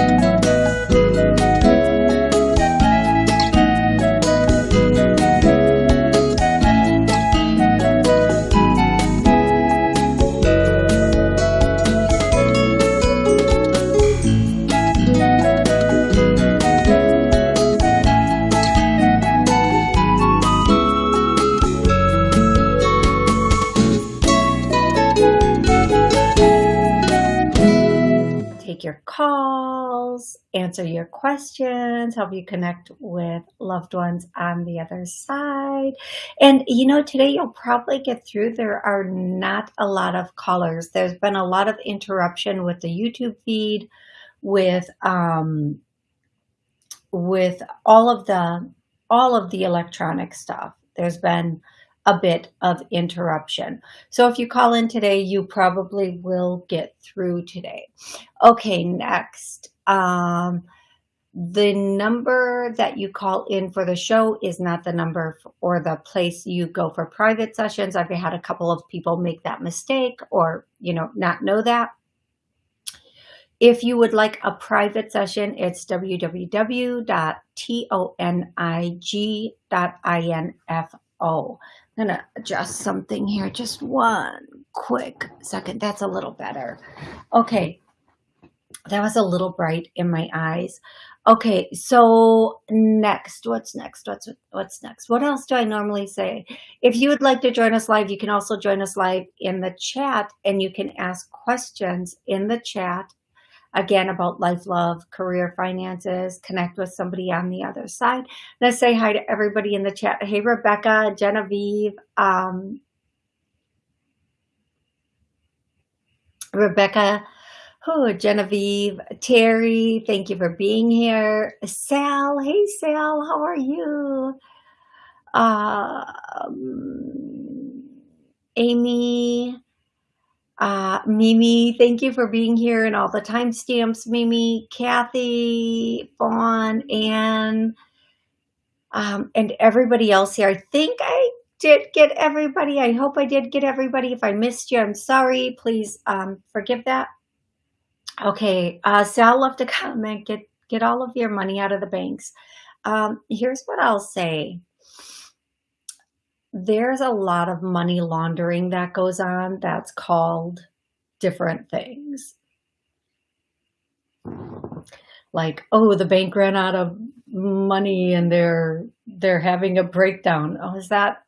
take answer your questions, help you connect with loved ones on the other side. And you know, today you'll probably get through. There are not a lot of callers. There's been a lot of interruption with the YouTube feed, with um, with all of the all of the electronic stuff. There's been a bit of interruption. So if you call in today, you probably will get through today. Okay, next. Um, the number that you call in for the show is not the number or the place you go for private sessions. I've had a couple of people make that mistake or, you know, not know that. If you would like a private session, it's www.tonig.info. I'm gonna adjust something here. Just one quick second. That's a little better. Okay. That was a little bright in my eyes. Okay, so next, what's next? What's what's next? What else do I normally say? If you would like to join us live, you can also join us live in the chat and you can ask questions in the chat again about life, love, career, finances, connect with somebody on the other side. Let's say hi to everybody in the chat. Hey, Rebecca, Genevieve, um, Rebecca, oh, Genevieve, Terry, thank you for being here. Sal, hey, Sal, how are you? Um, Amy, uh, Mimi, thank you for being here and all the timestamps. Mimi, Kathy, Vaughn, Anne, um, and everybody else here. I think I did get everybody. I hope I did get everybody. If I missed you, I'm sorry. Please um, forgive that. Okay, uh, Sal left a comment. Get get all of your money out of the banks. Um, here's what I'll say there's a lot of money laundering that goes on that's called different things. Like, oh, the bank ran out of money and they're they're having a breakdown. Oh, is that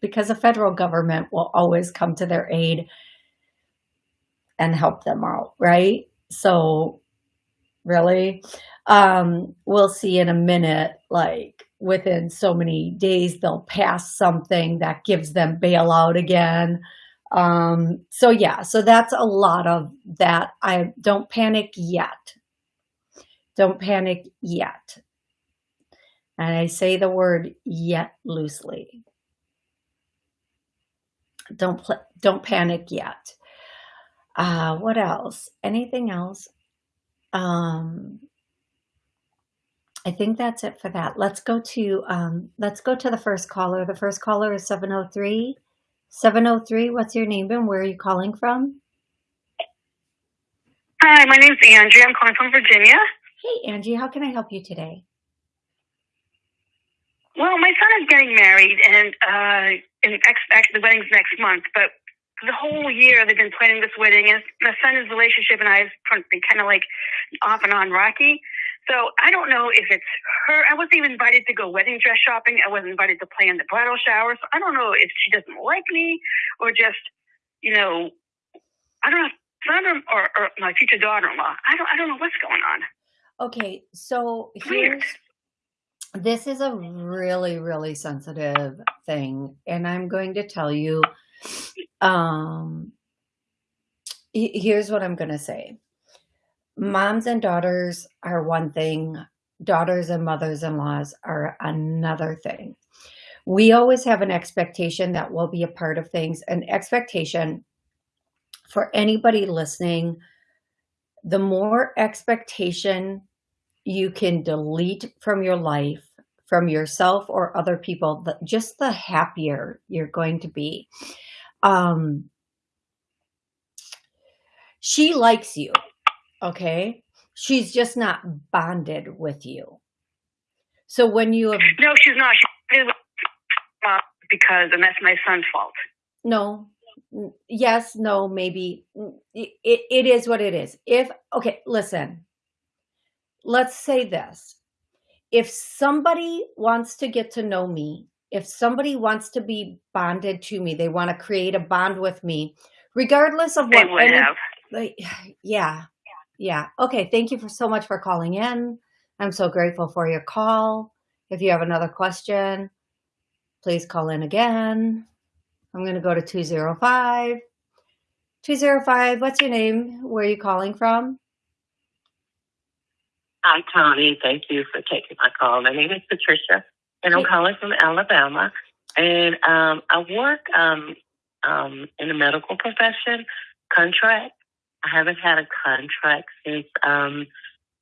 because the federal government will always come to their aid and help them out, right? So really, um, we'll see in a minute, like within so many days, they'll pass something that gives them bailout again. Um, so yeah, so that's a lot of that. I don't panic yet. Don't panic yet. And I say the word yet loosely. Don't don't panic yet. Uh, what else? Anything else? Um, I think that's it for that. Let's go to um, let's go to the first caller. The first caller is 703. 703, what's your name and where are you calling from? Hi, my name's Angie. I'm calling from Virginia. Hey, Angie, how can I help you today? Well, my son is getting married, and uh, in actually the wedding's next month. But the whole year they've been planning this wedding, and my son's relationship and I have been kind of like off and on rocky. So I don't know if it's her. I wasn't even invited to go wedding dress shopping. I wasn't invited to plan the bridal shower. So I don't know if she doesn't like me or just, you know, I don't know, son or, or my future daughter-in-law. I don't, I don't know what's going on. Okay, so here's this is a really really sensitive thing, and I'm going to tell you. Um, here's what I'm going to say moms and daughters are one thing, daughters and mothers-in-laws are another thing. We always have an expectation that we'll be a part of things, an expectation for anybody listening, the more expectation you can delete from your life, from yourself or other people, the, just the happier you're going to be. Um, she likes you Okay? She's just not bonded with you. So when you have No, she's not. She uh, because, and that's my son's fault. no, yes, no, maybe it it is what it is. If okay, listen. Let's say this. If somebody wants to get to know me, if somebody wants to be bonded to me, they want to create a bond with me, regardless of what. They what would any have. like yeah. Yeah. Okay, thank you for so much for calling in. I'm so grateful for your call. If you have another question, please call in again. I'm going to go to 205. 205, what's your name? Where are you calling from? Hi, Tony. Thank you for taking my call. My name is Patricia, and I'm calling from Alabama. And um, I work um, um, in the medical profession, contract. I haven't had a contract since um,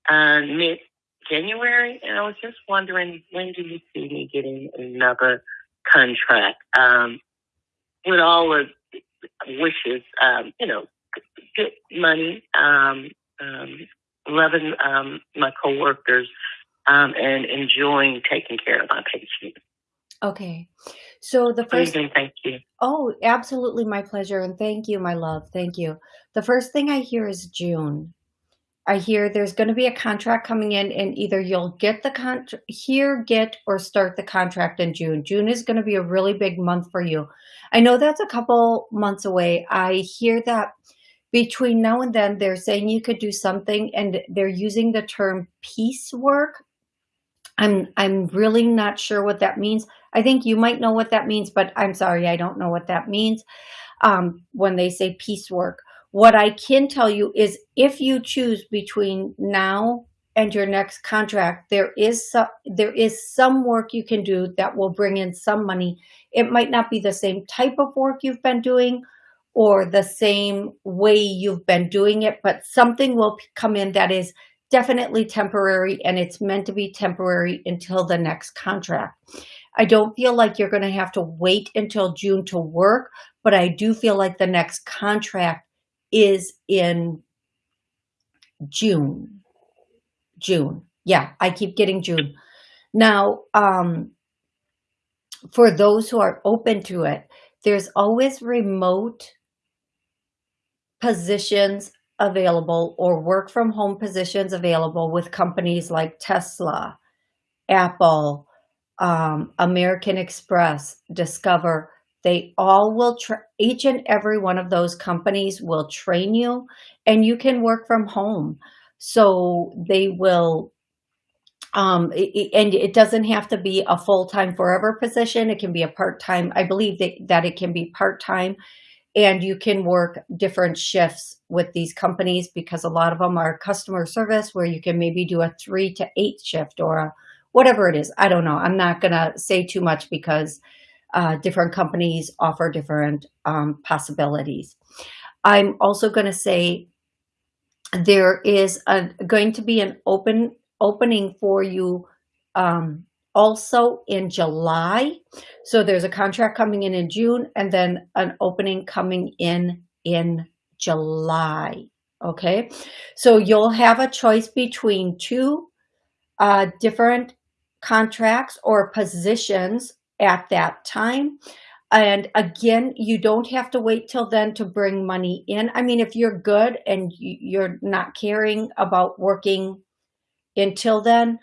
uh, mid January, and I was just wondering when do you see me getting another contract? Um, with all the wishes, um, you know, good money, um, um, loving um, my coworkers, um, and enjoying taking care of my patients. Okay. So the first thank you. Oh, absolutely my pleasure and thank you my love. Thank you. The first thing I hear is June. I hear there's going to be a contract coming in and either you'll get the contract here, get or start the contract in June. June is going to be a really big month for you. I know that's a couple months away. I hear that between now and then they're saying you could do something and they're using the term piecework. I'm I'm really not sure what that means. I think you might know what that means, but I'm sorry, I don't know what that means um, when they say piecework. What I can tell you is if you choose between now and your next contract, there is some, there is some work you can do that will bring in some money. It might not be the same type of work you've been doing or the same way you've been doing it, but something will come in that is definitely temporary and it's meant to be temporary until the next contract. I don't feel like you're going to have to wait until June to work, but I do feel like the next contract is in June. June. Yeah, I keep getting June. Now, um, for those who are open to it, there's always remote positions available or work from home positions available with companies like Tesla, Apple, um, American Express, Discover. They all will, each and every one of those companies will train you and you can work from home. So they will, um, i- i- and it doesn't have to be a full-time forever position. It can be a part-time. I believe that, that it can be part-time and you can work different shifts with these companies because a lot of them are customer service where you can maybe do a three to eight shift or a whatever it is. I don't know. I'm not going to say too much because uh, different companies offer different um, possibilities. I'm also going to say there is a, going to be an open opening for you um, also in July. So there's a contract coming in in June and then an opening coming in in July. Okay. So you'll have a choice between two uh, different contracts or positions at that time. And again, you don't have to wait till then to bring money in. I mean, if you're good and you're not caring about working until then,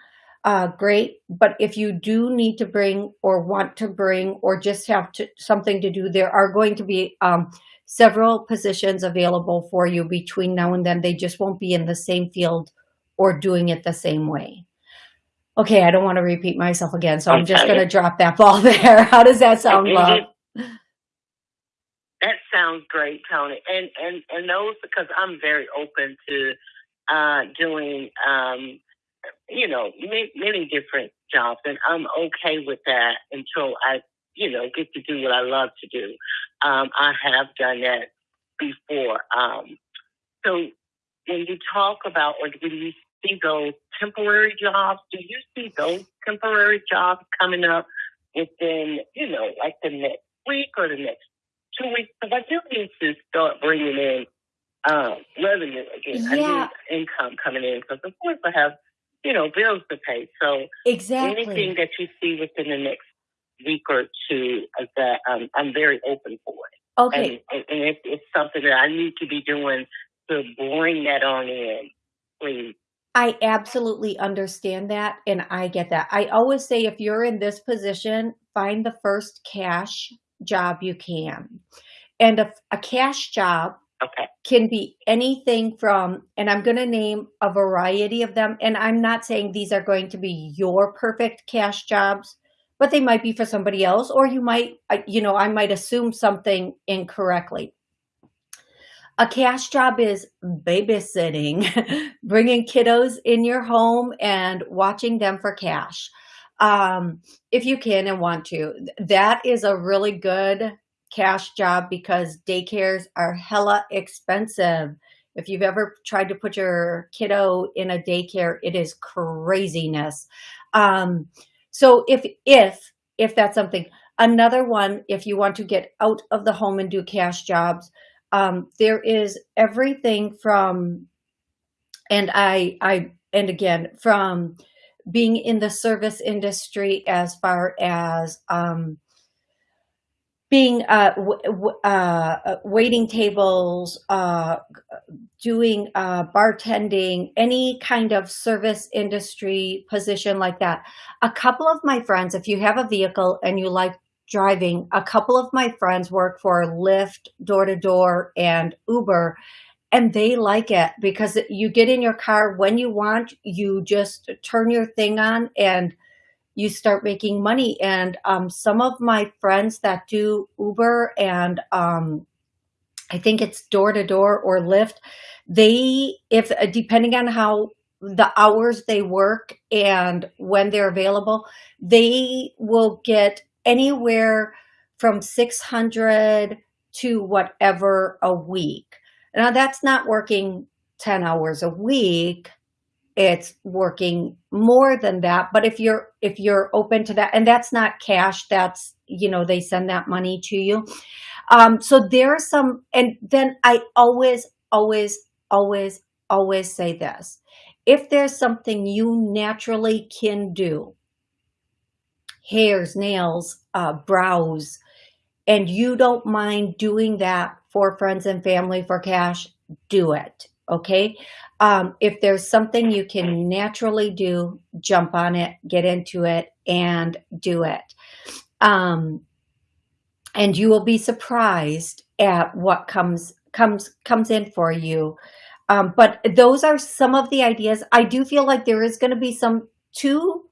uh, great. But if you do need to bring or want to bring or just have to, something to do, there are going to be um, several positions available for you between now and then. They just won't be in the same field or doing it the same way. Okay, I don't want to repeat myself again, so I'm just going to drop that ball there. How does that sound, love? That sounds great, Tony. And and and those because I'm very open to uh, doing, um, you know, many, many different jobs, and I'm okay with that until I, you know, get to do what I love to do. Um, I have done that before. Um, so when you talk about or when you see those temporary jobs, do you see those temporary jobs coming up within, you know, like the next week or the next two weeks? Because I do need to start bringing in um, revenue again. Yeah. I need income coming in because, of course, I have, you know, bills to pay. So Exactly. anything that you see within the next week or two, that um, I'm very open for it. Okay. And, and if it's something that I need to be doing to bring that on in, please. I absolutely understand that and I get that. I always say if you're in this position, find the first cash job you can. And a, a cash job Okay. can be anything from, and I'm going to name a variety of them. And I'm not saying these are going to be your perfect cash jobs, but they might be for somebody else, or you might, you know, I might assume something incorrectly. A cash job is babysitting, bringing kiddos in your home and watching them for cash. Um, if you can and want to, that is a really good cash job because daycares are hella expensive. If you've ever tried to put your kiddo in a daycare, it is craziness. Um, so if if if that's something, another one, if you want to get out of the home and do cash jobs, um, there is everything from, and I I and again from being in the service industry as far as um, being uh, uh, uh, waiting tables, uh, doing uh, bartending, any kind of service industry position like that. A couple of my friends, if you have a vehicle and you like driving, a couple of my friends work for Lyft, door to door, and Uber. And they like it because you get in your car when you want, you just turn your thing on and you start making money. And um, some of my friends that do Uber and um, I think it's door to door or Lyft, they, if uh, depending on how the hours they work and when they're available, they will get anywhere from 600 to whatever a week. Now that's not working 10 hours a week it's working more than that. But if you're if you're open to that and that's not cash that's you know they send that money to you. Um so there are some and then i always always always always say this. If there's something you naturally can do hairs nails uh brows and you don't mind doing that for friends and family for cash do it okay um, if there's something you can naturally do, jump on it, get into it, and do it. Um, and you will be surprised at what comes comes comes in for you. Um, but those are some of the ideas. I do feel like there is going to be some two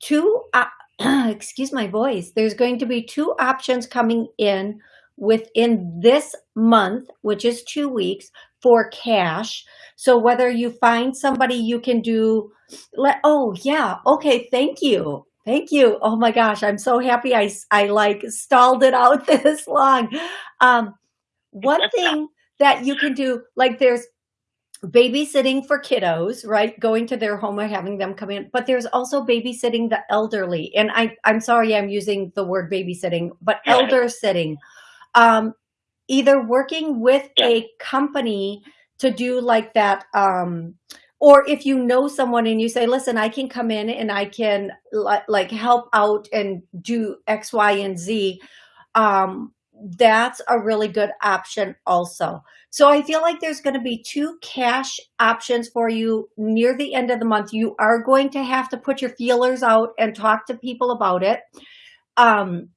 two. Uh, excuse my voice. There's going to be two options coming in within this month, which is two weeks for cash. So whether you find somebody you can do, let, oh yeah, okay, thank you. Thank you. Oh my gosh, I'm so happy I, I like stalled it out this long. Um, one thing that you can do, like there's babysitting for kiddos, right? Going to their home or having them come in, but there's also babysitting the elderly. And I, I'm sorry I'm using the word babysitting, but elder sitting. Um, either working with a company to do like that um or if you know someone and you say listen i can come in and i can like help out and do x y and z um that's a really good option also. So i feel like there's going to be two cash options for you near the end of the month. You are going to have to put your feelers out and talk to people about it. Um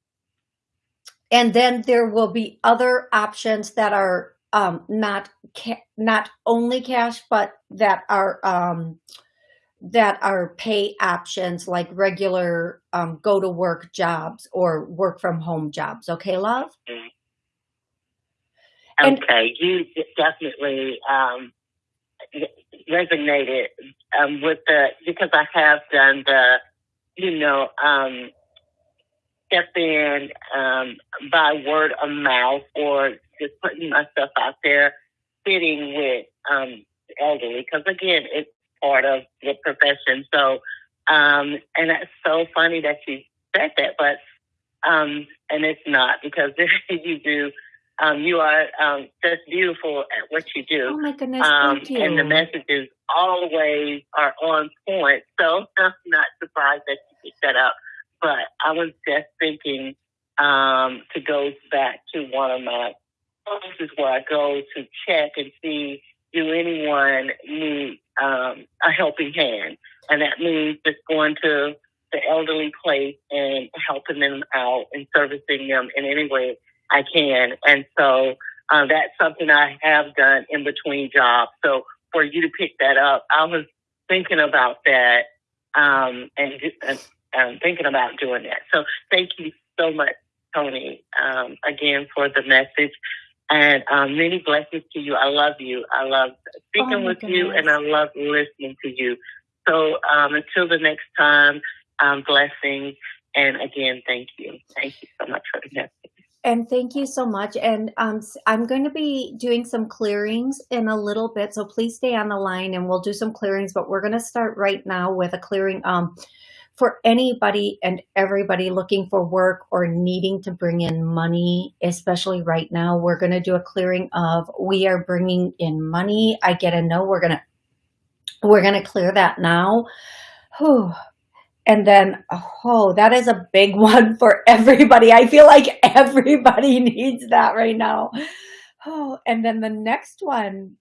and then there will be other options that are um, not not only cash, but that are um, that are pay options like regular um, go to work jobs or work from home jobs. Okay, love. Okay, and, you definitely um, resonated um, with the because I have done the you know um, step in um, by word of mouth or just putting myself out there, sitting with um, elderly, because again, it's part of the profession. So, um, and it's so funny that you said that, but um, and it's not because you do um, you are um, just beautiful at what you do. Oh my goodness, Um, thank you. and the messages always are on point. So I'm not surprised that you picked that up. But I was just thinking um, to go back to one of my places where I go to check and see do anyone need um, a helping hand, and that means just going to the elderly place and helping them out and servicing them in any way I can. And so uh, that's something I have done in between jobs. So for you to pick that up, I was thinking about that um, and and um, thinking about doing that. So thank you so much, Tony, um, again for the message. And um, many blessings to you. I love you. I love speaking Oh, with you, and I love listening to you. So um, until the next time, um, blessings. And again, thank you. Thank you so much for the message. And thank you so much. And um, I'm going to be doing some clearings in a little bit, so please stay on the line and we'll do some clearings. But we're going to start right now with a clearing um, for anybody and everybody looking for work or needing to bring in money, especially right now. We're going to do a clearing of we are bringing in money. I get a no. We're gonna we're gonna clear that now. Whew. And then, oh, that is a big one for everybody. I feel like everybody needs that right now. Oh, and then the next one,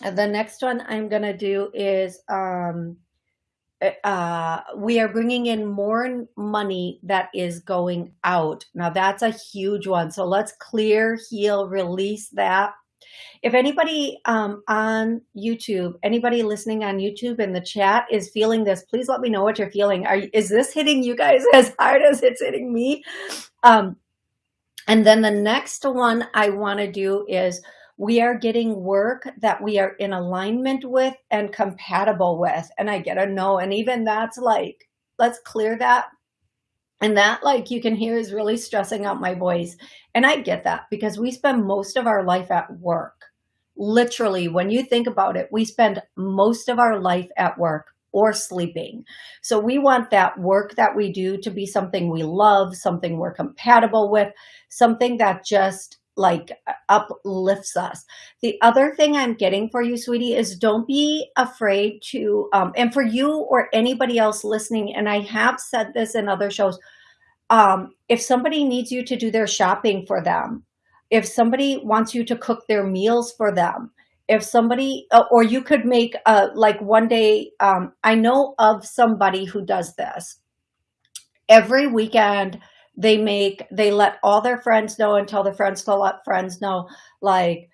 the next one I'm going to do is um, uh, we are bringing in more money that is going out. Now, that's a huge one. So let's clear, heal, release that if anybody um, on YouTube, anybody listening on YouTube in the chat is feeling this, please let me know what you're feeling. Are is this hitting you guys as hard as it's hitting me? Um, and then the next one I want to do is we are getting work that we are in alignment with and compatible with. And I get a no. And even that's like, let's clear that. And that, like you can hear, is really stressing out my voice. And I get that because we spend most of our life at work. Literally, when you think about it, we spend most of our life at work or sleeping. So we want that work that we do to be something we love, something we're compatible with, something that just like uplifts us. The other thing I'm getting for you, sweetie, is don't be afraid to, um, and for you or anybody else listening, and I have said this in other shows, um, if somebody needs you to do their shopping for them, if somebody wants you to cook their meals for them, if somebody, uh, or you could make a, like one day, um, I know of somebody who does this. Every weekend, they make, they let all their friends know and tell their friends to let friends know, like,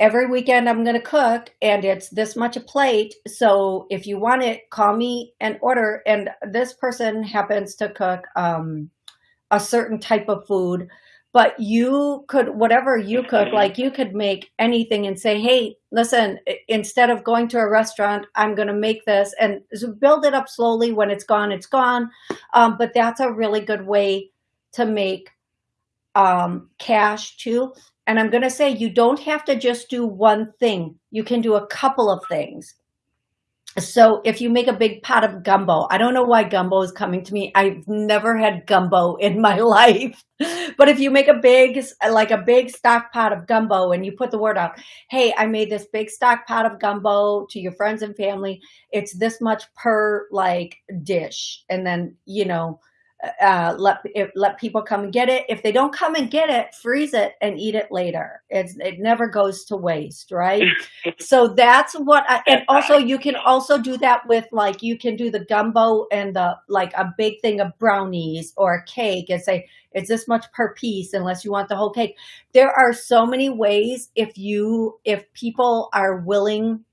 every weekend I'm going to cook and it's this much a plate. So if you want it, call me and order. And this person happens to cook, um, a certain type of food but you could whatever you cook like you could make anything and say hey listen instead of going to a restaurant i'm going to make this and build it up slowly when it's gone it's gone um, but that's a really good way to make um, cash too and i'm going to say you don't have to just do one thing you can do a couple of things so if you make a big pot of gumbo, I don't know why gumbo is coming to me. I've never had gumbo in my life. But if you make a big, like a big stock pot of gumbo and you put the word out, hey, I made this big stock pot of gumbo to your friends and family. It's this much per like dish. And then, you know, uh, let if, let people come and get it. If they don't come and get it, freeze it and eat it later. It's it never goes to waste, right? so that's what. I, and also, you can also do that with like you can do the gumbo and the like a big thing of brownies or a cake and say it's this much per piece unless you want the whole cake. There are so many ways if you if people are willing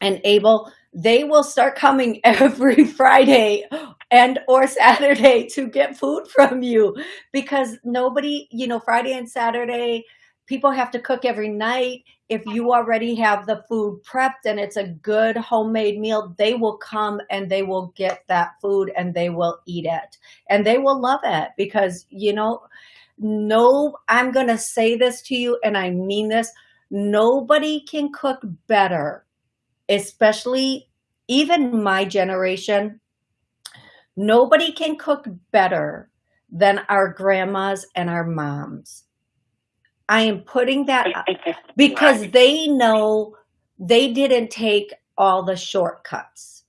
and able they will start coming every friday and or saturday to get food from you because nobody you know friday and saturday people have to cook every night. If you already have the food prepped and it's a good homemade meal they will come and they will get that food and they will eat it. And they will love it because you know no i'm going to say this to you and i mean this. Nobody can cook better especially even my generation, nobody can cook better than our grandmas and our moms. I am putting that because they know they didn't take all the shortcuts,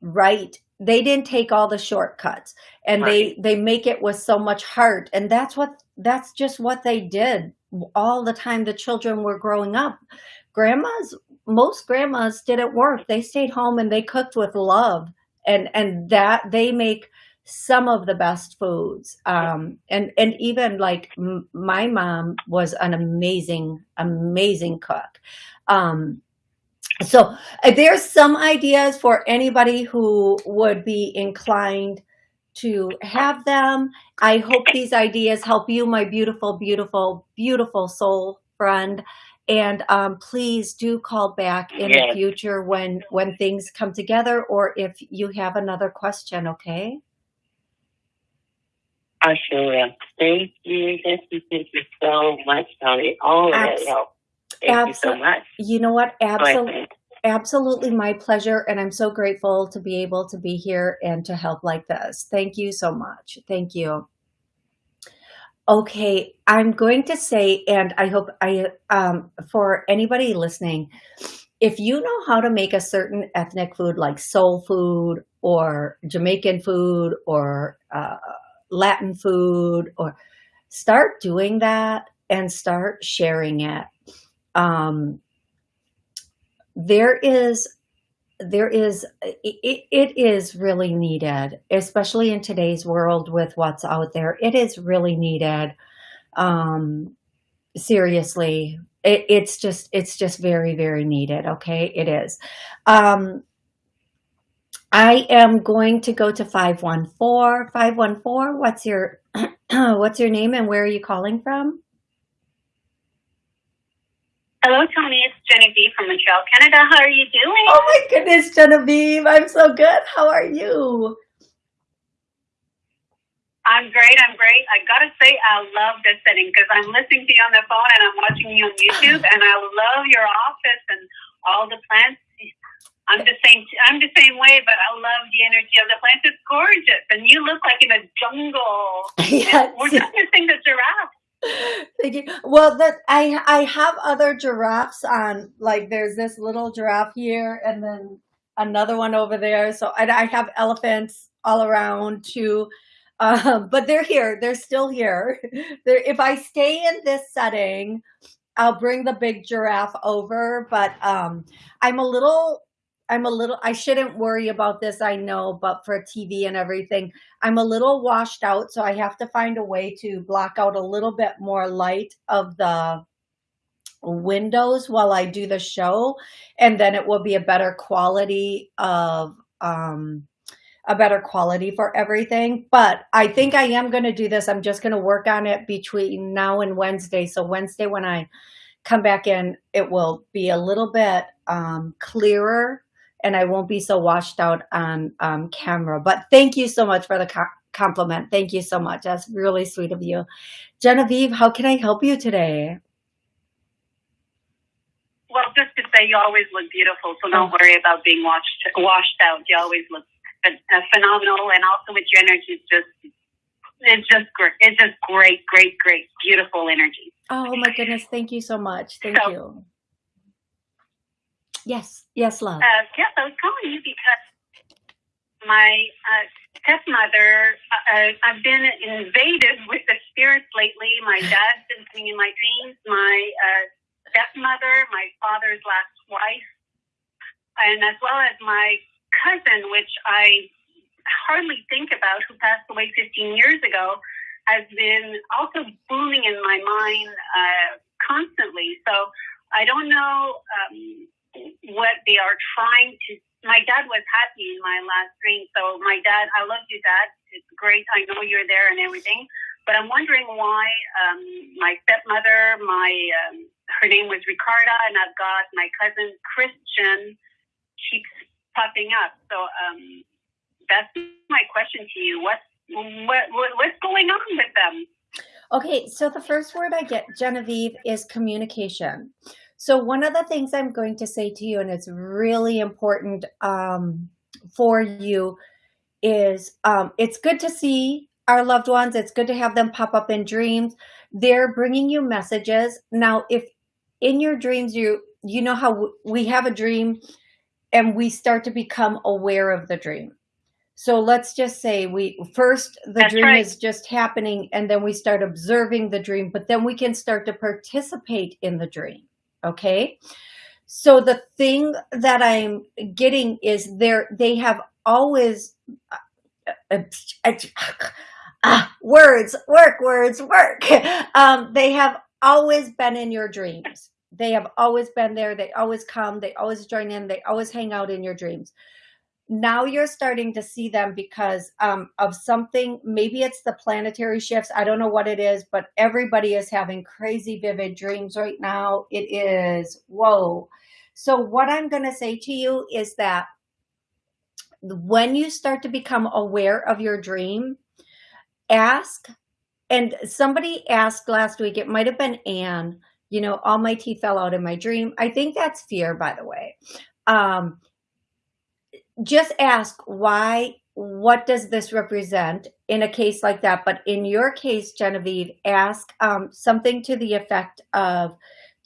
right? They didn't take all the shortcuts and Right. they they make it with so much heart and that's what that's just what they did all the time the children were growing up. Grandmas most grandmas didn't work. They stayed home and they cooked with love and and that they make some of the best foods. Um, and and even like my mom was an amazing amazing cook. Um, so uh, there's some ideas for anybody who would be inclined to have them. I hope these ideas help you, my beautiful, beautiful, beautiful soul friend. And um, please do call back in the future when when things come together, or if you have another question. Okay. I sure will. Thank you. Thank you. Thank you so much, Tony. All of that help. Thank you so much. You know what? Absolutely. Absolutely my pleasure. And I'm so grateful to be able to be here and to help like this. Thank you so much. Thank you. Okay, I'm going to say, and I hope I, um, for anybody listening, if you know how to make a certain ethnic food like soul food or Jamaican food or uh, Latin food, or start doing that and start sharing it. Um, there is there is it, it is really needed especially in today's world with what's out there. It is really needed um seriously. It, it's just it's just very very needed okay? It is. Um i am going to go to 514 514 what's your what's your name and where are you calling from Hello, Tony. It's Genevieve from Montreal, Canada. How are you doing? oh my goodness genevieve i'm so good how are you I'm great. I'm great. I gotta say, I love this setting because I'm listening to you on the phone and I'm watching you on YouTube, and I love your office and all the plants. I'm the same. I'm the same way, but I love the energy of the plants. It's gorgeous, and you look like in a jungle. yes We're just missing the giraffe. Thank you. Well, that I I have other giraffes on. Like, there's this little giraffe here, and then another one over there. So, and I have elephants all around too. Um, but they're here. They're still here. They're, if I stay in this setting, I'll bring the big giraffe over. But um, I'm a little. I'm a little. I shouldn't worry about this. I know, but for TV and everything, I'm a little washed out, so I have to find a way to block out a little bit more light of the windows while I do the show, and then it will be a better quality of um a better quality for everything. But I think I am going to do this. I'm just going to work on it between now and Wednesday. So Wednesday when I come back in, it will be a little bit um clearer and I won't be so washed out on um, camera. But thank you so much for the co- compliment. Thank you so much. That's really sweet of you. Genevieve, how can I help you today? Well, just to say, you always look beautiful, so don't worry about being washed washed out. You always look uh, phenomenal, and also with your energy, it's just it's just great. It's just great, great, great, beautiful energy. Oh my goodness. Thank you so much. Thank So- you. Yes. Yes, love. Uh, yes, I was calling you because my uh, stepmother, uh, uh, I've been invaded with the spirits lately. My dad's been coming in my dreams. My uh, stepmother, my father's last wife, and as well as my cousin, which I hardly think about, who passed away 15 years ago, has been also booming in my mind uh, constantly. So I don't know um, what they are trying to. My dad was happy in my last dream. So my dad, I love you, Dad. It's great. I know you're there and everything. But I'm wondering why um, my stepmother, my um, her name was Ricarda, and I've got my cousin Christian keeps popping up. So um, that's my question to you. What, what, what what's going on with them? Okay, so the first word I get, Genevieve, is communication. So one of the things I'm going to say to you, and it's really important um, for you, is um, it's good to see our loved ones. It's good to have them pop up in dreams. They're bringing you messages. Now, if in your dreams, you, you know how we have a dream and we start to become aware of the dream. So let's just say we first the That's dream right. is just happening and then we start observing the dream, but then we can start to participate in the dream. Okay. So the thing that I'm getting is there, they have always, uh, uh, uh, uh, words, work, words, work. Um, they have always been in your dreams. They have always been there. They always come. They always join in. They always hang out in your dreams now you're starting to see them because um, of something maybe it's the planetary shifts i don't know what it is but everybody is having crazy vivid dreams right now it is whoa. So what i'm going to say to you is that when you start to become aware of your dream ask and somebody asked last week it might have been anne you know all my teeth fell out in my dream. I think that's fear by the way. Um just ask why what does this represent in a case like that? But in your case genevieve ask um, something to the effect of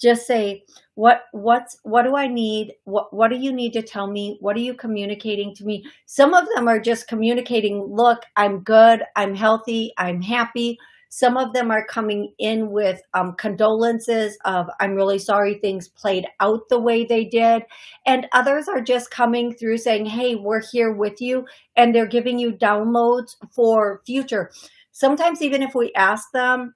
just say what what's what do i need? What what do you need to tell me? What are you communicating to me? Some of them are just communicating look i'm good i'm healthy i'm happy some of them are coming in with um, condolences of, I'm really sorry things played out the way they did. And others are just coming through saying, hey, we're here with you. And they're giving you downloads for future. Sometimes even if we ask them,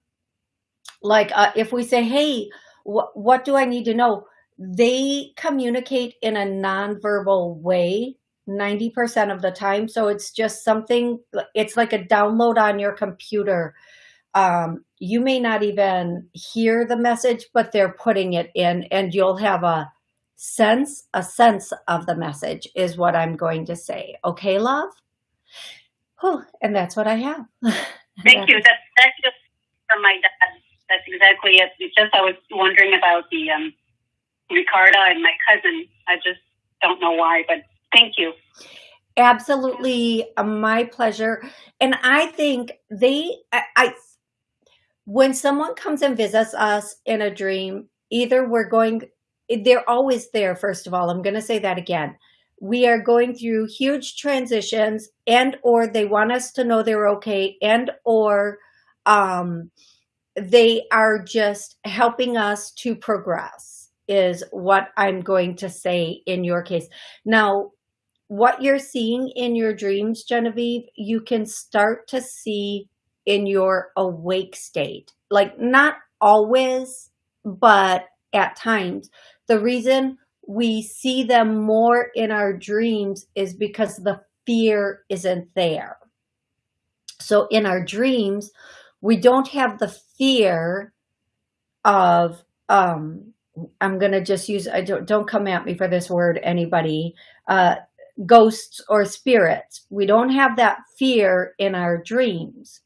like uh, if we say, hey, wh what do I need to know? They communicate in a nonverbal way 90% of the time. So it's just something, it's like a download on your computer um, you may not even hear the message, but they're putting it in and you'll have a sense, a sense of the message is what I'm going to say. Okay, love? Whew, and that's what I have. Thank you. That's, that's just from my dad. That's exactly it. It's just I was wondering about the um, Ricarda and my cousin. I just don't know why, but thank you. Absolutely uh, my pleasure. And I think they, I, I when someone comes and visits us in a dream, either we're going, they're always there, first of all. I'm going to say that again. We are going through huge transitions and or they want us to know they're okay and or um, they are just helping us to progress is what I'm going to say in your case. Now, what you're seeing in your dreams, Genevieve, you can start to see in your awake state. Like not always, but at times. The reason we see them more in our dreams is because the fear isn't there. So in our dreams, we don't have the fear of, um, I'm going to just use, I don't, don't come at me for this word, anybody, uh, ghosts or spirits. We don't have that fear in our dreams.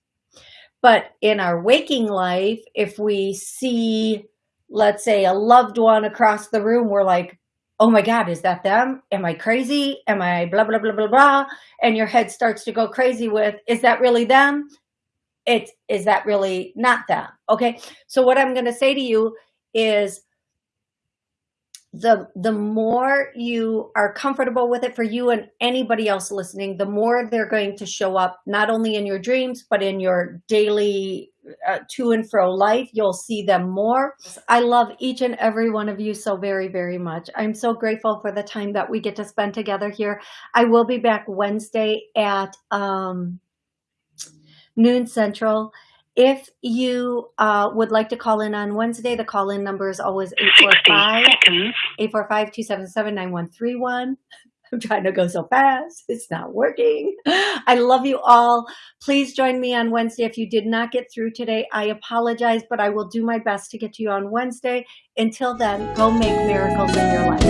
But in our waking life, if we see, let's say, a loved one across the room, we're like, oh my God, is that them? Am I crazy? Am I blah, blah, blah, blah, blah? And your head starts to go crazy with, is that really them? It, is that really not them? Okay. So what I'm going to say to you is the the more you are comfortable with it for you and anybody else listening, the more they're going to show up not only in your dreams, but in your daily uh, to and fro life. You'll see them more. I love each and every one of you so very, very much. I'm so grateful for the time that we get to spend together here. I will be back Wednesday at um, noon central. If you uh, would like to call in on Wednesday, the call-in number is always 845-845-277-9131. I'm trying to go so fast. It's not working. I love you all. Please join me on Wednesday. If you did not get through today, I apologize, but I will do my best to get to you on Wednesday. Until then, go make miracles in your life.